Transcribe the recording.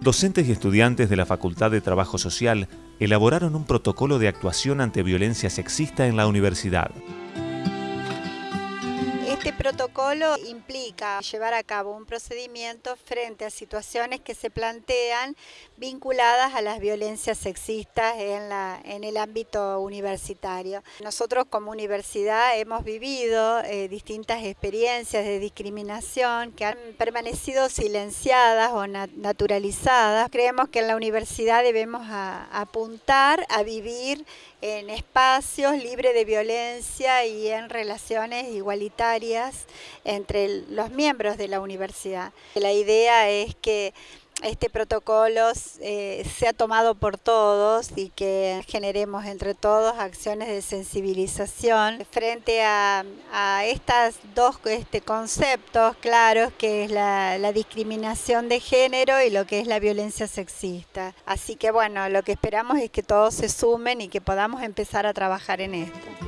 docentes y estudiantes de la Facultad de Trabajo Social elaboraron un protocolo de actuación ante violencia sexista en la universidad. Este protocolo implica llevar a cabo un procedimiento frente a situaciones que se plantean vinculadas a las violencias sexistas en, la, en el ámbito universitario. Nosotros como universidad hemos vivido eh, distintas experiencias de discriminación que han permanecido silenciadas o naturalizadas. Creemos que en la universidad debemos apuntar a vivir en espacios libres de violencia y en relaciones igualitarias entre los miembros de la universidad. La idea es que este protocolo eh, sea tomado por todos y que generemos entre todos acciones de sensibilización frente a, estos dos este, conceptos claros que es la, la, discriminación de género y lo que es la violencia sexista. Así que bueno, lo que esperamos es que todos se sumen y que podamos empezar a trabajar en esto.